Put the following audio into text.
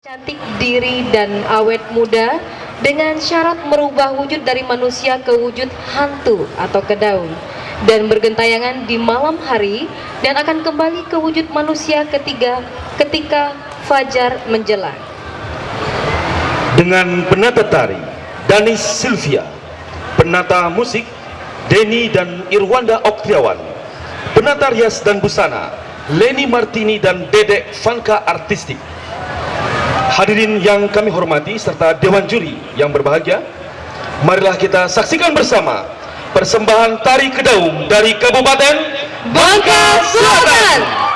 Cantik diri dan awet muda dengan syarat merubah wujud dari manusia ke wujud hantu atau ke daun dan bergentayangan di malam hari dan akan kembali ke wujud manusia ketiga ketika fajar menjelang. Dengan penata tari Danis Sylvia, penata musik Denny dan Irwanda Oktiawan, penata rias dan busana Leni Martini dan Dedek Fanka Artistik. Hadirin yang kami hormati serta Dewan Juri yang berbahagia, marilah kita saksikan bersama persembahan tari kedaung dari Kabupaten Bangka Selatan.